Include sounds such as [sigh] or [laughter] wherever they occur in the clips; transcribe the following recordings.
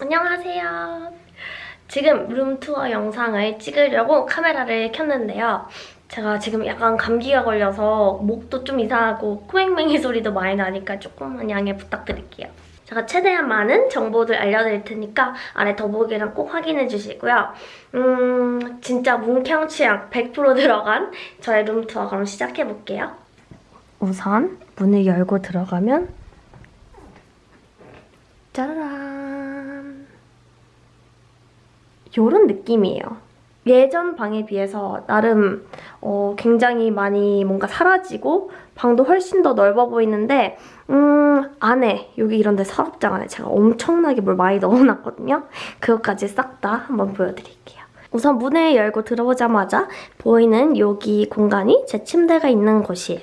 안녕하세요. 지금 룸투어 영상을 찍으려고 카메라를 켰는데요. 제가 지금 약간 감기가 걸려서 목도 좀 이상하고 코맹맹이 소리도 많이 나니까 조금만 양해 부탁드릴게요. 제가 최대한 많은 정보들 알려드릴 테니까 아래 더보기랑 꼭 확인해 주시고요. 음, 진짜 문캉 취향 100% 들어간 저의 룸투어 그럼 시작해볼게요. 우선 문을 열고 들어가면 짜라란 요런 느낌이에요. 예전 방에 비해서 나름 어, 굉장히 많이 뭔가 사라지고 방도 훨씬 더 넓어 보이는데 음 안에 여기 이런 데 서랍장 안에 제가 엄청나게 뭘 많이 [laughs] 넣어놨거든요. 그것까지 싹 다 한번 보여드릴게요. 우선 문을 열고 들어오자마자 보이는 여기 공간이 제 침대가 있는 곳이에요.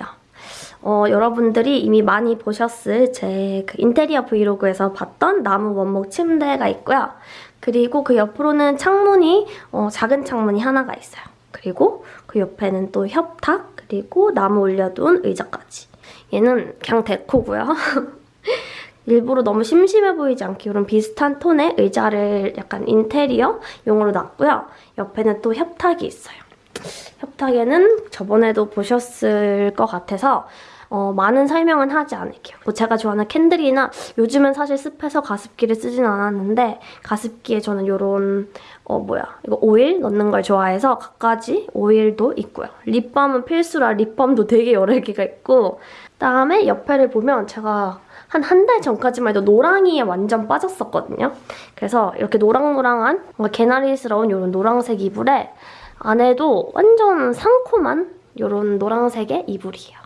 어, 여러분들이 이미 많이 보셨을 제 그 인테리어 브이로그에서 봤던 나무 원목 침대가 있고요. 그리고 그 옆으로는 창문이 어, 작은 창문이 하나가 있어요. 그리고 그 옆에는 또 협탁 그리고 나무 올려둔 의자까지. 얘는 그냥 데코고요. [laughs] 일부러 너무 심심해 보이지 않게 이런 비슷한 톤의 의자를 약간 인테리어용으로 놨고요. 옆에는 또 협탁이 있어요. 협탁에는 저번에도 보셨을 것 같아서 어, 많은 설명은 하지 않을게요. 뭐 제가 좋아하는 candle이나 요즘은 사실 습해서 가습기를 쓰진 않았는데 가습기에 저는 이런 어 뭐야 이거 오일 넣는 걸 좋아해서 갖가지 오일도 있고요. lip balm은 필수라 lip balm도 되게 여러 개가 있고 그다음에 옆에를 보면 제가 한 한 달 전까지만 해도 노랑이에 완전 빠졌었거든요. 그래서 이렇게 노랑노랑한 뭔가 개나리스러운 이런 노란색 이불에 안에도 완전 상콤한 이런 노란색의 이불이에요.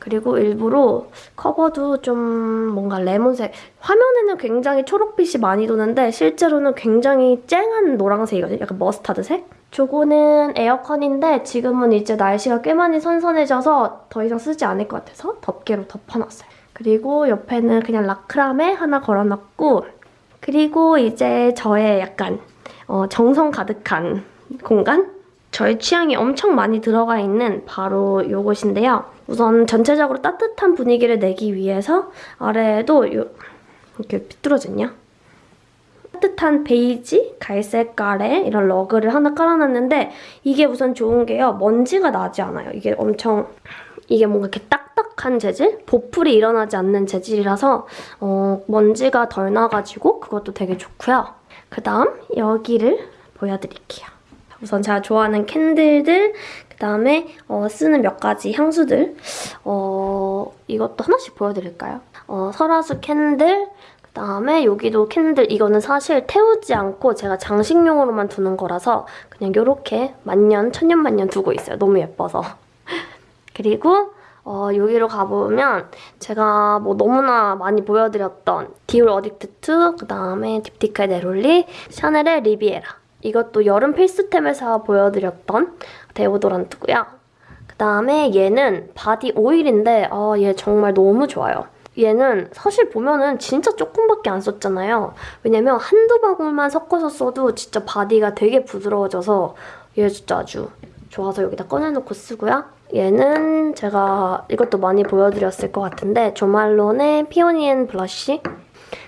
그리고 일부러 커버도 좀 뭔가 레몬색 화면에는 굉장히 초록빛이 많이 도는데 실제로는 굉장히 쨍한 노란색이거든요. 약간 머스타드색? 저거는 에어컨인데 지금은 이제 날씨가 꽤 많이 선선해져서 더 이상 쓰지 않을 것 같아서 덮개로 덮어놨어요. 그리고 옆에는 그냥 라크라메 하나 걸어놨고 그리고 이제 저의 약간 어, 정성 가득한 공간? 저의 취향이 엄청 많이 들어가 있는 바로 이곳인데요. 우선 전체적으로 따뜻한 분위기를 내기 위해서 아래에도 요, 이렇게 삐뚤어졌냐? 따뜻한 베이지, 갈색깔의 이런 러그를 하나 깔아놨는데 이게 우선 좋은 게요. 먼지가 나지 않아요. 이게 엄청 이게 뭔가 이렇게 딱딱한 재질? 보풀이 일어나지 않는 재질이라서 어, 먼지가 덜 나가지고 그것도 되게 좋고요. 그 다음 여기를 보여드릴게요. 우선 제가 좋아하는 candle들, 그 다음에 어, 쓰는 몇 가지 향수들. 어, 이것도 하나씩 보여드릴까요? 어, 설화수 candle, 그 다음에 여기도 candle. 이거는 사실 태우지 않고 제가 장식용으로만 두는 거라서 그냥 이렇게 만년, 천년만년 두고 있어요. 너무 예뻐서. [laughs] 그리고 어, 여기로 가보면 제가 뭐 너무나 많이 보여드렸던 디올 어딕트 2, 그 다음에 딥티크의 네롤리, 샤넬의 리비에라 이것도 여름 필수템에서 보여드렸던 데오도란트고요. 그다음에 얘는 body oil인데 아, 얘 정말 너무 좋아요. 얘는 사실 보면은 진짜 조금밖에 안 썼잖아요. 왜냐면 한두 방울만 섞어서 써도 진짜 body가 되게 부드러워져서 얘 진짜 아주 좋아서 여기다 꺼내놓고 쓰고요. 얘는 제가 이것도 많이 보여드렸을 것 같은데 조말론의 Peony and Blush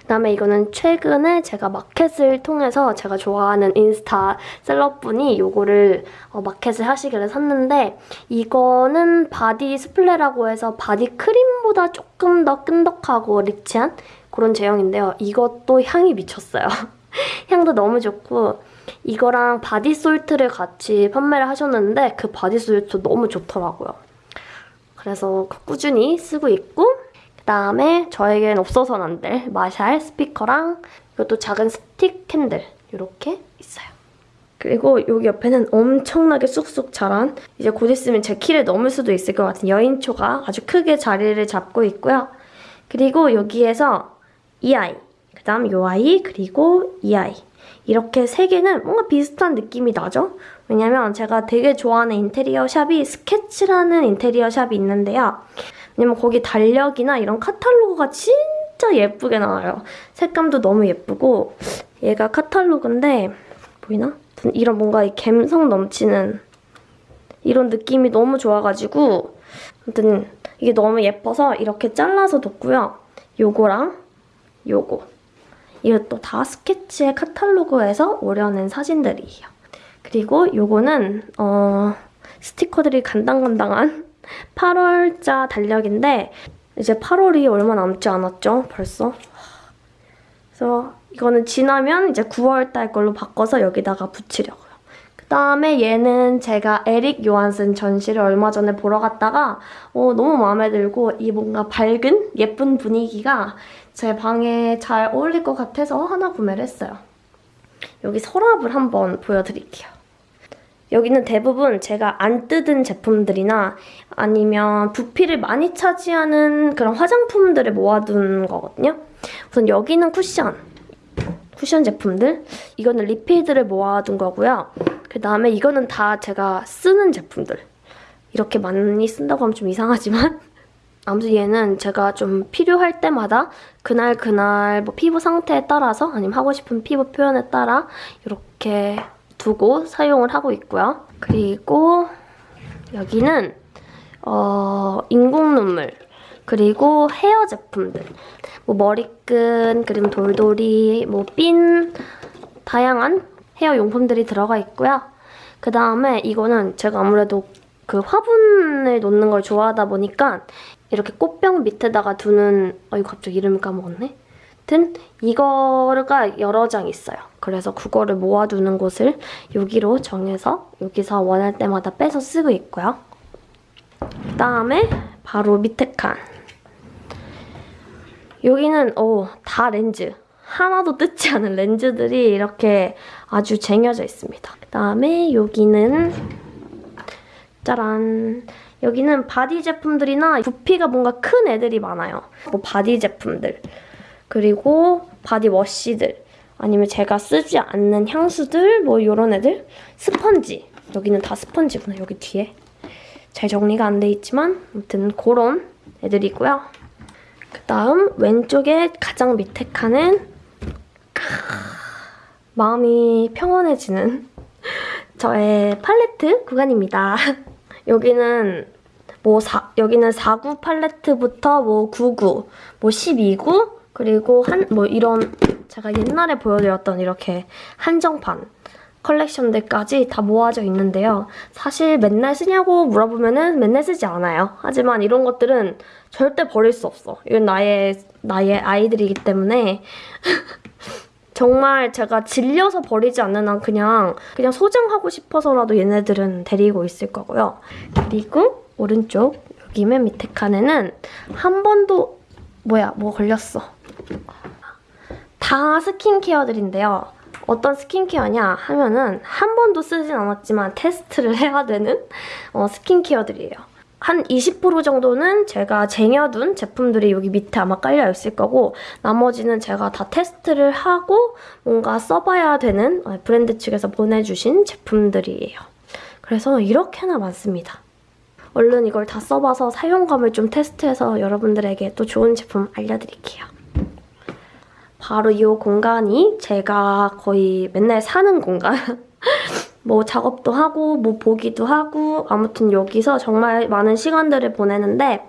그다음에 이거는 최근에 제가 마켓을 통해서 제가 좋아하는 인스타 celeb분이 이거를 어, 마켓을 하시길래 샀는데 이거는 body soufflé라고 해서 body cream보다 조금 더 끈덕하고 rich한 그런 제형인데요. 이것도 향이 미쳤어요. [laughs] 향도 너무 좋고 이거랑 body salt를 같이 판매를 하셨는데 그 body salt 너무 좋더라고요. 그래서 꾸준히 쓰고 있고 그다음에 저에겐 없어서는 안 될 마샬 스피커랑 이것도 작은 stick candle 이렇게 있어요. 그리고 여기 옆에는 엄청나게 쑥쑥 자란 이제 곧 있으면 제 키를 넘을 수도 있을 것 같은 여인초가 아주 크게 자리를 잡고 있고요. 그리고 여기에서 이 아이, 그 다음 이 아이, 그리고 이 아이 이렇게 세 개는 뭔가 비슷한 느낌이 나죠? 왜냐면 제가 되게 좋아하는 인테리어 샵이 스케치라는 인테리어 샵이 있는데요. 왜냐면 거기 달력이나 이런 카탈로그가 진짜 예쁘게 나와요. 색감도 너무 예쁘고 얘가 카탈로그인데 보이나? 이런 뭔가 이 감성 넘치는 이런 느낌이 너무 좋아가지고 아무튼 이게 너무 예뻐서 이렇게 잘라서 뒀고요. 요거랑 요거 이것도 다 스케치의 카탈로그에서 오려낸 사진들이에요. 그리고 요거는 어, 스티커들이 간당간당한 8월자 달력인데 이제 8월이 얼마 남지 않았죠? 벌써. 그래서 이거는 지나면 이제 9월 달 걸로 바꿔서 여기다가 붙이려고요. 그 다음에 얘는 제가 에릭 요한슨 전시를 얼마 전에 보러 갔다가 어, 너무 마음에 들고 이 뭔가 밝은 예쁜 분위기가 제 방에 잘 어울릴 것 같아서 하나 구매를 했어요. 여기 서랍을 한번 보여드릴게요. 여기는 대부분 제가 안 뜯은 제품들이나 아니면 부피를 많이 차지하는 그런 화장품들을 모아둔 거거든요. 우선 여기는 쿠션. 쿠션 제품들. 이거는 리필들을 모아둔 거고요. 그 다음에 이거는 다 제가 쓰는 제품들. 이렇게 많이 쓴다고 하면 좀 이상하지만 [laughs] 아무튼 얘는 제가 좀 필요할 때마다 그날 그날 뭐 피부 상태에 따라서 아니면 하고 싶은 피부 표현에 따라 이렇게 두고 사용을 하고 있고요. 그리고 여기는 어, 인공 눈물 그리고 헤어 제품들 뭐 머리끈 그리고 돌돌이 뭐 핀 다양한 헤어 용품들이 들어가 있고요. 그 다음에 이거는 제가 아무래도 그 화분을 놓는 걸 좋아하다 보니까 이렇게 꽃병 밑에다가 두는 어 이거 갑자기 이름을 까먹었네. 하여튼 이거가 여러 장 있어요. 그래서 그거를 모아두는 곳을 여기로 정해서 여기서 원할 때마다 빼서 쓰고 있고요. 그 다음에 바로 밑에 칸. 여기는 어, 다 렌즈. 하나도 뜯지 않은 렌즈들이 이렇게 아주 쟁여져 있습니다. 그 다음에 여기는 짜란. 여기는 body 제품들이나 부피가 뭔가 큰 애들이 많아요. 뭐 body 제품들. 그리고 body wash들. 아니면 제가 쓰지 않는 향수들, 뭐 이런 애들. 스펀지. 여기는 다 스펀지구나, 여기 뒤에. 잘 정리가 안 돼 있지만 아무튼 그런 애들이고요. 그 다음 왼쪽에 가장 밑에 칸은 마음이 평온해지는 [laughs] 저의 팔레트 구간입니다. [laughs] 여기는 뭐 사, 여기는 49 팔레트부터 뭐 99, 뭐 12구 그리고 한 뭐 이런 제가 옛날에 보여드렸던 이렇게 한정판 컬렉션들까지 다 모아져 있는데요. 사실 맨날 쓰냐고 물어보면 은 맨날 쓰지 않아요. 하지만 이런 것들은 절대 버릴 수 없어. 이건 나의 나의 아이들이기 때문에 [laughs] 정말 제가 질려서 버리지 않는 한 그냥 그냥 소장하고 싶어서라도 얘네들은 데리고 있을 거고요. 그리고 오른쪽 여기 맨 밑에 칸에는 한 번도 뭐야 뭐 걸렸어. 다 스킨케어들인데요. 어떤 스킨케어냐 하면은 한 번도 쓰진 않았지만 테스트를 해야 되는 어, 스킨케어들이에요. 한 20% 정도는 제가 쟁여둔 제품들이 여기 밑에 아마 깔려 있을 거고 나머지는 제가 다 테스트를 하고 뭔가 써봐야 되는 어, 브랜드 측에서 보내주신 제품들이에요. 그래서 이렇게나 많습니다. 얼른 이걸 다 써봐서 사용감을 좀 테스트해서 여러분들에게 또 좋은 제품 알려드릴게요. 바로 이 공간이 제가 거의 맨날 사는 공간. [laughs] 뭐 작업도 하고 뭐 보기도 하고 아무튼 여기서 정말 많은 시간들을 보내는데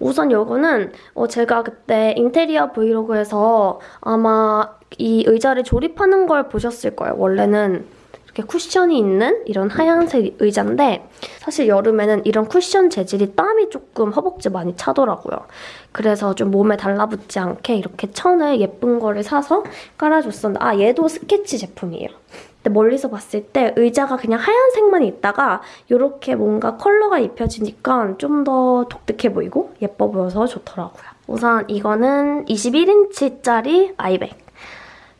우선 요거는 어 제가 그때 인테리어 브이로그에서 아마 이 의자를 조립하는 걸 보셨을 거예요. 원래는 이렇게 쿠션이 있는 이런 하얀색 의자인데 사실 여름에는 이런 쿠션 재질이 땀이 조금 허벅지 많이 차더라고요. 그래서 좀 몸에 달라붙지 않게 이렇게 천을 예쁜 거를 사서 깔아줬었는데 아 얘도 스케치 제품이에요. 근데 멀리서 봤을 때 의자가 그냥 하얀색만 있다가 이렇게 뭔가 컬러가 입혀지니까 좀 더 독특해 보이고 예뻐 보여서 좋더라고요. 우선 이거는 21인치짜리 아이백.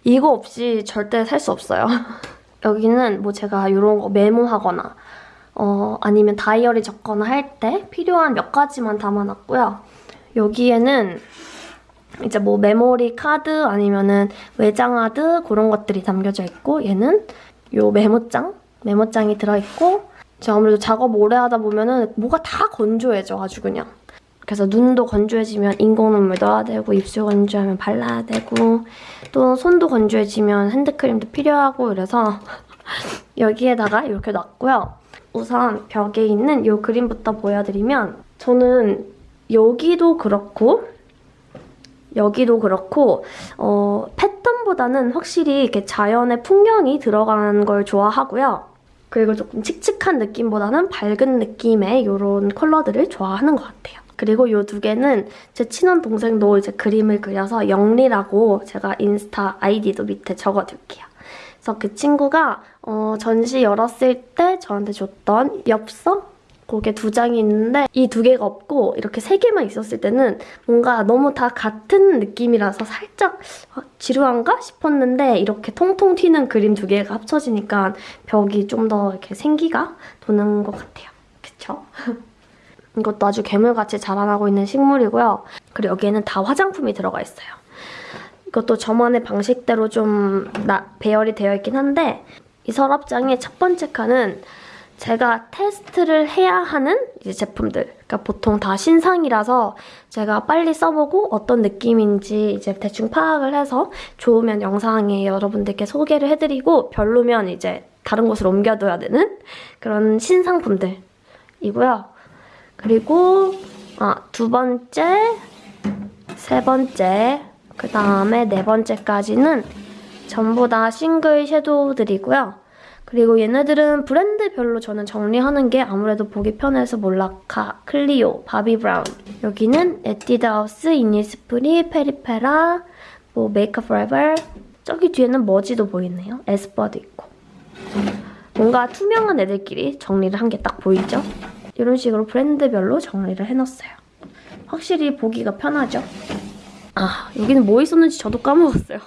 이거 없이 절대 살 수 없어요. [laughs] 여기는 뭐 제가 이런 거 메모하거나 어, 아니면 다이어리 적거나 할 때 필요한 몇 가지만 담아놨고요. 여기에는 이제 뭐 메모리 카드 아니면은 외장하드 그런 것들이 담겨져 있고 얘는 요 메모장 메모장이 들어있고 제가 아무래도 작업 오래 하다 보면은 뭐가 다 건조해져 아주 그냥 그래서 눈도 건조해지면 인공눈물 넣어야 되고 입술 건조하면 발라야 되고 또 손도 건조해지면 핸드크림도 필요하고 그래서 [laughs] 여기에다가 이렇게 놨고요. 우선 벽에 있는 이 그림부터 보여드리면 저는 여기도 그렇고 여기도 그렇고 어, 패턴 컬러보다는 확실히 이렇게 자연의 풍경이 들어간 걸 좋아하고요. 그리고 조금 칙칙한 느낌보다는 밝은 느낌의 이런 컬러들을 좋아하는 것 같아요. 그리고 이 두 개는 제 친한 동생도 이제 그림을 그려서 영리라고 제가 인스타 아이디도 밑에 적어둘게요. 그래서 그 친구가 어, 전시 열었을 때 저한테 줬던 엽서? 그게 두 장이 있는데 이 두 개가 없고 이렇게 세 개만 있었을 때는 뭔가 너무 다 같은 느낌이라서 살짝 어, 지루한가 싶었는데 이렇게 통통 튀는 그림 두 개가 합쳐지니까 벽이 좀 더 이렇게 생기가 도는 것 같아요. 그쵸? [laughs] 이것도 아주 괴물같이 자라나고 있는 식물이고요. 그리고 여기에는 다 화장품이 들어가 있어요. 이것도 저만의 방식대로 좀 나, 배열이 되어 있긴 한데 이 서랍장의 첫 번째 칸은 제가 테스트를 해야 하는 제품들. 그러니까 보통 다 신상이라서 제가 빨리 써보고 어떤 느낌인지 이제 대충 파악을 해서 좋으면 영상에 여러분들께 소개를 해드리고 별로면 이제 다른 곳으로 옮겨둬야 되는 그런 신상품들이고요. 그리고 아, 두 번째, 세 번째, 그 다음에 네 번째까지는 전부 다 single shadow들이고요. 그리고 얘네들은 브랜드별로 저는 정리하는 게 아무래도 보기 편해서 몰라카, 클리오, 바비 브라운. 여기는 에뛰드하우스, 이니스프리, 페리페라, 뭐 메이크업 포레버. 저기 뒤에는 머지도 보이네요. 에스쁘아도 있고. 뭔가 투명한 애들끼리 정리를 한 게 딱 보이죠? 이런 식으로 브랜드별로 정리를 해놨어요. 확실히 보기가 편하죠? 아, 여기는 뭐 있었는지 저도 까먹었어요.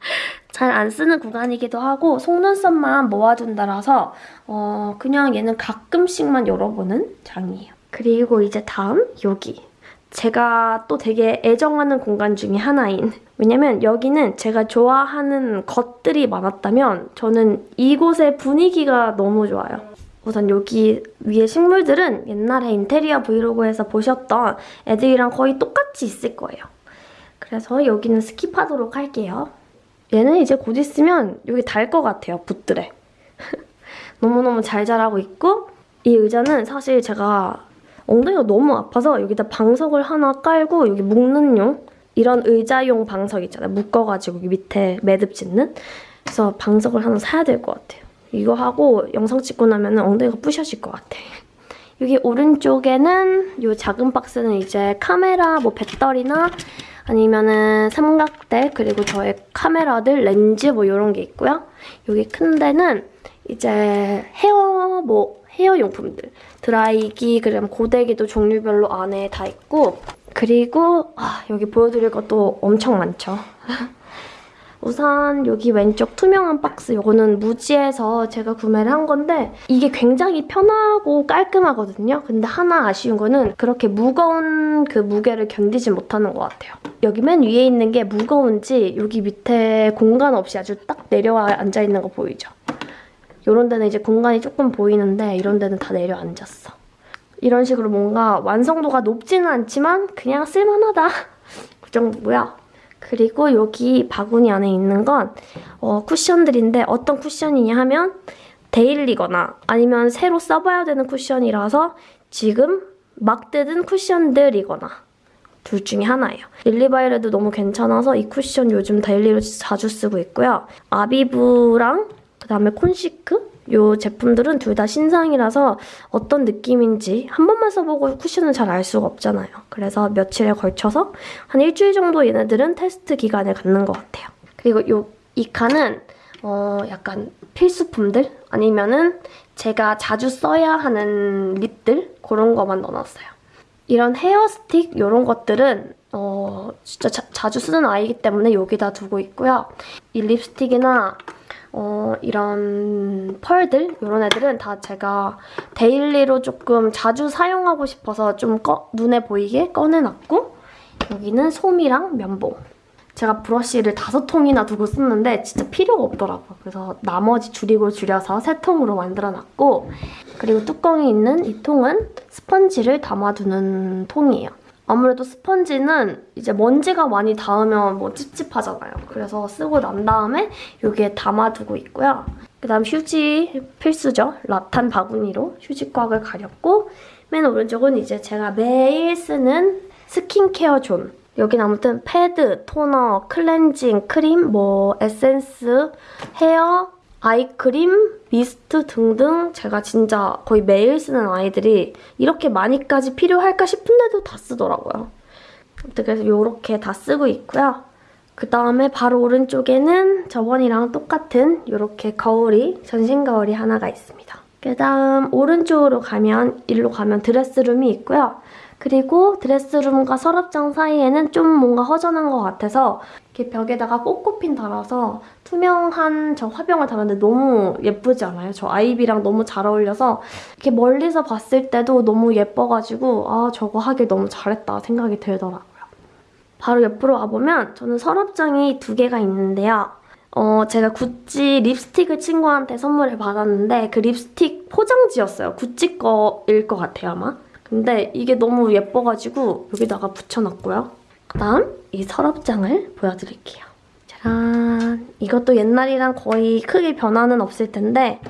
[laughs] 잘 안 쓰는 구간이기도 하고 속눈썹만 모아둔다라서 어, 그냥 얘는 가끔씩만 열어보는 장이에요. 그리고 이제 다음 여기. 제가 또 되게 애정하는 공간 중에 하나인 왜냐면 여기는 제가 좋아하는 것들이 많았다면 저는 이곳의 분위기가 너무 좋아요. 우선 여기 위에 식물들은 옛날에 인테리어 vlog에서 보셨던 애들이랑 거의 똑같이 있을 거예요. 그래서 여기는 skip하도록 할게요. 얘는 이제 곧 있으면 여기 달 것 같아요, 붓들에. [laughs] 너무너무 잘 자라고 있고 이 의자는 사실 제가 엉덩이가 너무 아파서 여기다 방석을 하나 깔고 여기 묶는 용 이런 의자용 방석 있잖아요. 묶어가지고 밑에 매듭 짓는 그래서 방석을 하나 사야 될 것 같아요. 이거 하고 영상 찍고 나면 엉덩이가 부셔질 것 같아. 여기 오른쪽에는 이 작은 박스는 이제 카메라, 뭐 배터리나 아니면은 삼각대 그리고 저의 카메라들, 렌즈 뭐 이런 게 있고요. 여기 큰 데는 이제 헤어 뭐 헤어 용품들 드라이기 그리고 고데기도 종류별로 안에 다 있고 그리고 아, 여기 보여드릴 것도 엄청 많죠. [laughs] 우선 여기 왼쪽 투명한 박스 이거는 무지에서 제가 구매를 한 건데 이게 굉장히 편하고 깔끔하거든요. 근데 하나 아쉬운 거는 그렇게 무거운 그 무게를 견디지 못하는 것 같아요. 여기 맨 위에 있는 게 무거운지 여기 밑에 공간 없이 아주 딱 내려와 앉아있는 거 보이죠? 이런 데는 이제 공간이 조금 보이는데 이런 데는 다 내려앉았어. 이런 식으로 뭔가 완성도가 높지는 않지만 그냥 쓸만하다. [laughs] 그 정도고요. 그리고 여기 바구니 안에 있는 건 어, 쿠션들인데 어떤 쿠션이냐 하면 daily거나 아니면 새로 써봐야 되는 쿠션이라서 지금 막 뜯은 쿠션들이거나 둘 중에 하나예요. 릴리바이레드도 너무 괜찮아서 이 쿠션 요즘 daily로 자주 쓰고 있고요. 아비브랑 그다음에 콘시크 이 제품들은 둘 다 신상이라서 어떤 느낌인지 한 번만 써보고 쿠션은 잘 알 수가 없잖아요. 그래서 며칠에 걸쳐서 한 일주일 정도 얘네들은 테스트 기간을 갖는 것 같아요. 그리고 요, 이 칸은 어, 약간 필수품들 아니면은 제가 자주 써야 하는 lip들 그런 거만 넣어놨어요. 이런 hair stick 이런 것들은 어, 진짜 자, 자주 쓰는 아이기 때문에 여기다 두고 있고요. 이 립스틱이나 어, 이런 펄들 이런 애들은 다 제가 daily로 조금 자주 사용하고 싶어서 좀 꺼, 눈에 보이게 꺼내놨고 여기는 솜이랑 면봉 제가 브러쉬를 다섯 통이나 두고 썼는데 진짜 필요가 없더라고요. 그래서 나머지 줄이고 줄여서 세 통으로 만들어놨고 그리고 뚜껑이 있는 이 통은 스펀지를 담아두는 통이에요. 아무래도 스펀지는 이제 먼지가 많이 닿으면 뭐 찝찝하잖아요. 그래서 쓰고 난 다음에 여기에 담아두고 있고요. 그 다음 휴지 필수죠. 라탄 바구니로 휴지곽을 가렸고 맨 오른쪽은 이제 제가 매일 쓰는 skincare zone 여긴 아무튼 패드, 토너, 클렌징, 크림, 뭐 에센스, hair, eye cream, mist 등등 제가 진짜 거의 매일 쓰는 아이들이 이렇게 많이까지 필요할까 싶은데도 다 쓰더라고요. 그래서 이렇게 다 쓰고 있고요. 그 다음에 바로 오른쪽에는 저번이랑 똑같은 이렇게 거울이, 전신 거울이 하나가 있습니다. 그 다음 오른쪽으로 가면, 일로 가면 드레스룸이 있고요. 그리고 드레스룸과 서랍장 사이에는 좀 뭔가 허전한 것 같아서 이렇게 벽에다가 꽃꽃핀 달아서 투명한 저 화병을 달았는데 너무 예쁘지 않아요? 저 아이비랑 너무 잘 어울려서 이렇게 멀리서 봤을 때도 너무 예뻐가지고 아 저거 하길 너무 잘했다 생각이 들더라고요. 바로 옆으로 와보면 저는 서랍장이 두 개가 있는데요. 어, 제가 구찌 립스틱을 친구한테 선물을 받았는데 그 립스틱 포장지였어요. 구찌 거일 것 같아요, 아마. 근데 이게 너무 예뻐가지고 여기다가 붙여놨고요. 그다음 이 서랍장을 보여드릴게요. 짜란! 이것도 옛날이랑 거의 크게 변화는 없을 텐데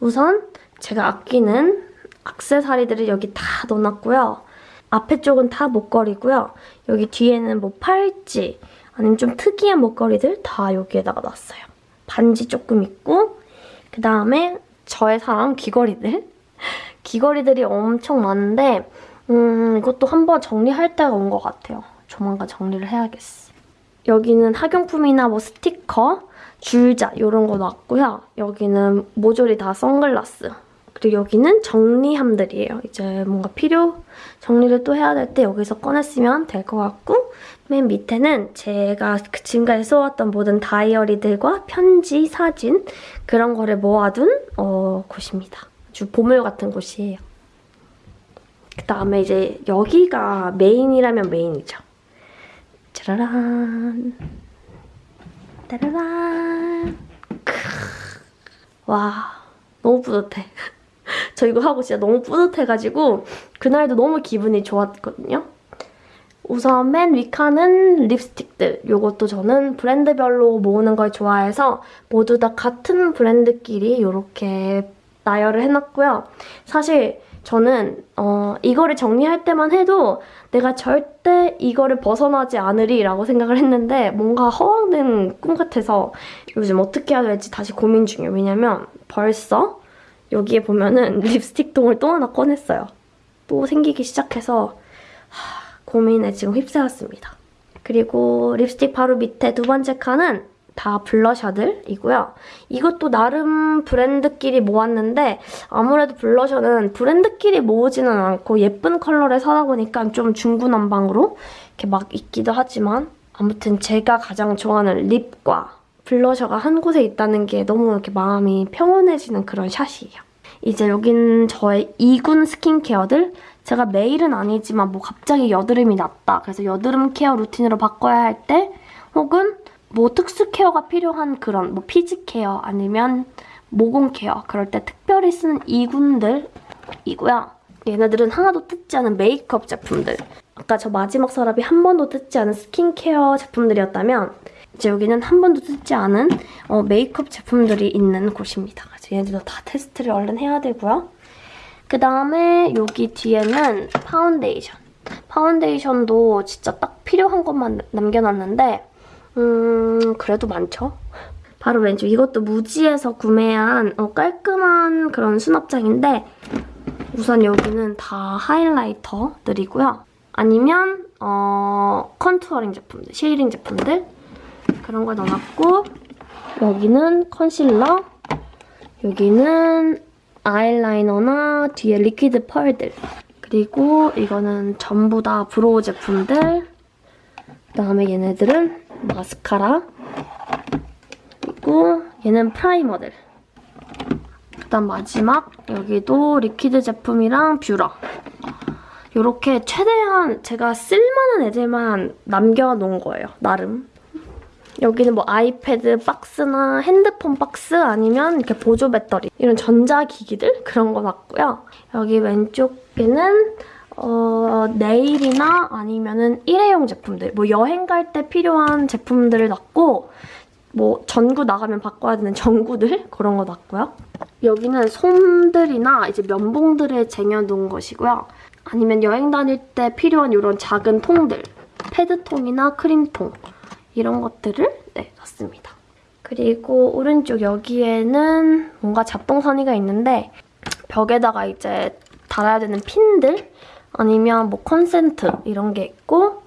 우선 제가 아끼는 악세사리들을 여기 다 넣어놨고요. 앞에 쪽은 다 목걸이고요. 여기 뒤에는 뭐 팔찌 아니면 좀 특이한 목걸이들 다 여기에다가 놨어요. 반지 조금 있고 그 다음에 저의 사랑 귀걸이들 귀걸이들이 엄청 많은데 음, 이것도 한번 정리할 때가 온 것 같아요. 조만간 정리를 해야겠어. 여기는 학용품이나 뭐 스티커, 줄자 이런 거 놨고요. 여기는 모조리 다 선글라스. 그리고 여기는 정리함들이에요. 이제 뭔가 필요 정리를 또 해야 될 때 여기서 꺼냈으면 될 것 같고 맨 밑에는 제가 그 지금까지 써왔던 모든 다이어리들과 편지, 사진 그런 거를 모아둔 어, 곳입니다. 아주 보물 같은 곳이에요. 그 다음에 이제 여기가 메인이라면 메인이죠. 짜라란 따라란 크. 와 너무 뿌듯해. [laughs] 저 이거 하고 진짜 너무 뿌듯해가지고 그날도 너무 기분이 좋았거든요. 우선 맨 위칸은 립스틱들. 이것도 저는 브랜드별로 모으는 걸 좋아해서 모두 다 같은 브랜드끼리 이렇게 나열을 해놨고요. 사실 저는 어, 이거를 정리할 때만 해도 내가 절대 이거를 벗어나지 않으리 라고 생각을 했는데 뭔가 허황된 꿈 같아서 요즘 어떻게 해야 될지 다시 고민 중이에요. 왜냐면 벌써 여기에 보면은 [laughs] 립스틱 통을 또 하나 꺼냈어요. 또 생기기 시작해서 하, 고민에 지금 휩싸였습니다. 그리고 립스틱 바로 밑에 두 번째 칸은 다 blusher들이고요. 이것도 나름 브랜드끼리 모았는데 아무래도 blusher는 브랜드끼리 모으지는 않고 예쁜 컬러를 사다 보니까 좀 중구난방으로 이렇게 막 있기도 하지만 아무튼 제가 가장 좋아하는 lip과 blusher가 한 곳에 있다는 게 너무 이렇게 마음이 평온해지는 그런 shot이에요. 이제 여긴 저의 2군 skincare들 제가 매일은 아니지만 뭐 갑자기 여드름이 났다 그래서 여드름 care 루틴으로 바꿔야 할 때 혹은 뭐 특수 care가 필요한 그런 뭐 피지 care 아니면 모공 care 그럴 때 특별히 쓰는 2군들이고요. 얘네들은 하나도 뜯지 않은 메이크업 제품들. 아까 저 마지막 서랍이 한 번도 뜯지 않은 스킨케어 제품들이었다면 이제 여기는 한 번도 뜯지 않은 어, 메이크업 제품들이 있는 곳입니다. 그래서 얘네들도 다 테스트를 얼른 해야 되고요. 그 다음에 여기 뒤에는 파운데이션. 파운데이션도 진짜 딱 필요한 것만 남겨놨는데 음 그래도 많죠? 바로 왼쪽 이것도 무지에서 구매한 어, 깔끔한 그런 수납장인데 우선 여기는 다 highlighter들이고요. 아니면 어, contouring 제품들, shading 제품들 그런 걸 넣어놨고 여기는 컨실러 여기는 아이라이너나 뒤에 liquid 펄들 그리고 이거는 전부 다 brow 제품들 그다음에 얘네들은 마스카라 그리고 얘는 primer들. 그다음 마지막 여기도 liquid 제품이랑 뷰러. 이렇게 최대한 제가 쓸만한 애들만 남겨놓은 거예요 나름. 여기는 뭐 아이패드 박스나 핸드폰 박스 아니면 이렇게 보조 배터리. 이런 전자기기들? 그런 거 놨고요. 여기 왼쪽에는 어, 네일이나 아니면은 일회용 제품들 뭐 여행 갈 때 필요한 제품들을 놨고 뭐 전구 나가면 바꿔야 되는 전구들 그런 거 놨고요. 여기는 솜들이나 이제 면봉들을 쟁여놓은 것이고요. 아니면 여행 다닐 때 필요한 이런 작은 통들 패드통이나 크림통 이런 것들을 네, 놨습니다. 그리고 오른쪽 여기에는 뭔가 잡동사니가 있는데 벽에다가 이제 달아야 되는 핀들 아니면 뭐 콘센트 이런 게 있고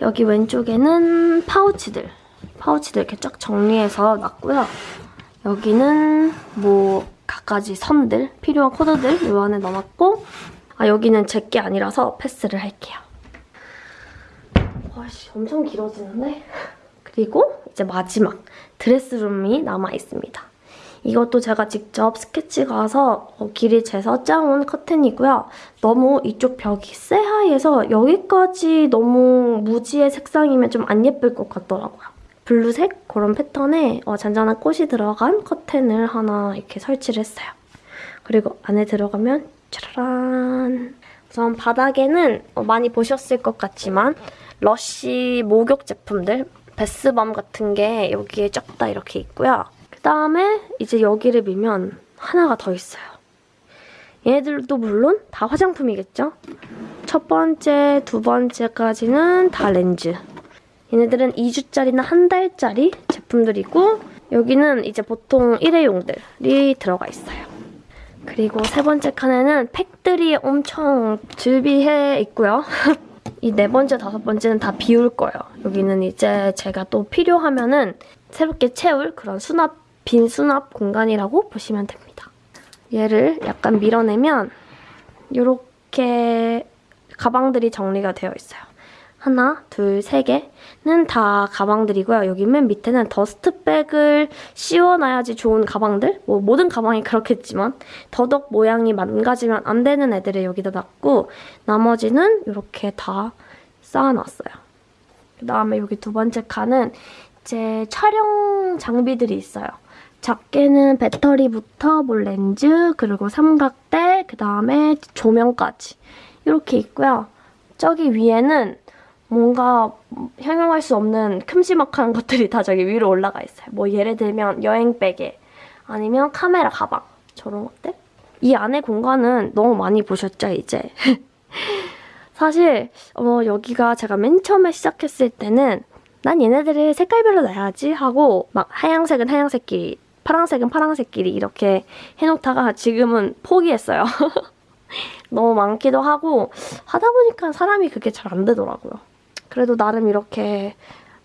여기 왼쪽에는 파우치들 파우치들 이렇게 쫙 정리해서 놨고요. 여기는 뭐 갖가지 선들 필요한 코드들 요 안에 넣어놨고 아 여기는 제 게 아니라서 패스를 할게요. 와씨 엄청 길어지는데? 그리고 이제 마지막 드레스룸이 남아있습니다. 이것도 제가 직접 스케치 가서 어, 길이 재서 짜온 커튼이고요. 너무 이쪽 벽이 새하얘서 여기까지 너무 무지의 색상이면 좀 안 예쁠 것 같더라고요. 블루색 그런 패턴에 어, 잔잔한 꽃이 들어간 커튼을 하나 이렇게 설치를 했어요. 그리고 안에 들어가면 짜라란 우선 바닥에는 어, 많이 보셨을 것 같지만 러쉬 목욕 제품들 베스밤 같은 게 여기에 쫙 다 이렇게 있고요. 그 다음에 이제 여기를 밀면 하나가 더 있어요. 얘네들도 물론 다 화장품이겠죠? 첫 번째, 두 번째까지는 다 렌즈. 얘네들은 2주짜리나 한 달짜리 제품들이고 여기는 이제 보통 일회용들이 들어가 있어요. 그리고 세 번째 칸에는 팩들이 엄청 즐비해 있고요. [laughs] 이 네 번째, 다섯 번째는 다 비울 거예요. 여기는 이제 제가 또 필요하면은 새롭게 채울 그런 수납, 빈 수납 공간이라고 보시면 됩니다. 얘를 약간 밀어내면 이렇게 가방들이 정리가 되어 있어요. 하나, 둘, 세 개는 다 가방들이고요. 여기 맨 밑에는 더스트백을 씌워놔야지 좋은 가방들? 뭐 모든 가방이 그렇겠지만 더덕 모양이 망가지면 안 되는 애들을 여기다 놨고 나머지는 이렇게 다 쌓아놨어요. 그 다음에 여기 두 번째 칸은 제 촬영 장비들이 있어요. 작게는 배터리부터 뭐 렌즈, 그리고 삼각대, 그 다음에 조명까지 이렇게 있고요. 저기 위에는 뭔가 형용할 수 없는 큼지막한 [laughs] 것들이 다 저기 위로 올라가 있어요. 뭐 예를 들면 여행백에 아니면 카메라 가방 저런 것들. 이 안에 공간은 너무 많이 보셨죠, 이제? [laughs] 사실 어, 여기가 제가 맨 처음에 시작했을 때는 난 얘네들을 색깔별로 놔야지 하고 막 하양색은 하양색끼리 파랑색은 파랑색끼리 이렇게 해놓다가 지금은 포기했어요. [laughs] 너무 많기도 하고 하다 보니까 사람이 그게 잘 안 되더라고요. 그래도 나름 이렇게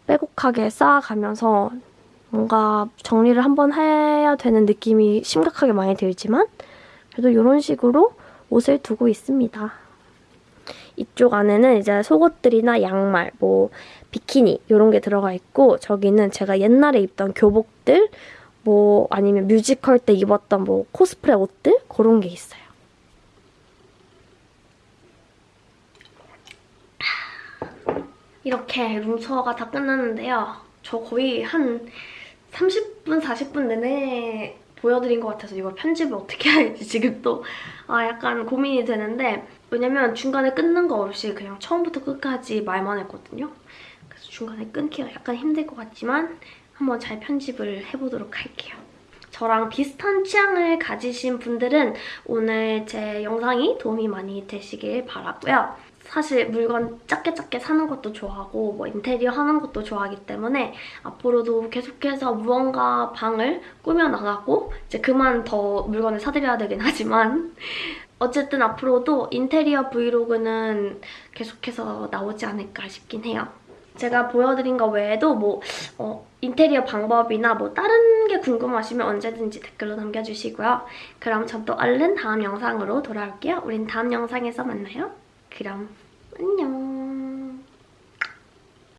빼곡하게 쌓아가면서 뭔가 정리를 한번 해야 되는 느낌이 심각하게 많이 들지만 그래도 이런 식으로 옷을 두고 있습니다. 이쪽 안에는 이제 속옷들이나 양말, 뭐 비키니 이런 게 들어가 있고 저기는 제가 옛날에 입던 교복들 뭐 아니면 뮤지컬 때 입었던 뭐 코스프레 옷들 그런 게 있어요. 이렇게 룸투어가 다 끝났는데요. 저 거의 한 30분, 40분 내내 보여드린 것 같아서 이걸 편집을 어떻게 해야 할지 지금 또 아, 약간 고민이 되는데 왜냐면 중간에 끊는 거 없이 그냥 처음부터 끝까지 말만 했거든요. 그래서 중간에 끊기가 약간 힘들 것 같지만 한번 잘 편집을 해보도록 할게요. 저랑 비슷한 취향을 가지신 분들은 오늘 제 영상이 도움이 많이 되시길 바라고요. 사실 물건 작게 작게 사는 것도 좋아하고 뭐 인테리어 하는 것도 좋아하기 때문에 앞으로도 계속해서 무언가 방을 꾸며나가고 이제 그만 더 물건을 사드려야 되긴 하지만 어쨌든 앞으로도 인테리어 브이로그는 계속해서 나오지 않을까 싶긴 해요. 제가 보여드린 거 외에도 뭐 어, 인테리어 방법이나 뭐 다른 게 궁금하시면 언제든지 댓글로 남겨주시고요. 그럼 전 또 얼른 다음 영상으로 돌아올게요. 우린 다음 영상에서 만나요. 그럼 안녕.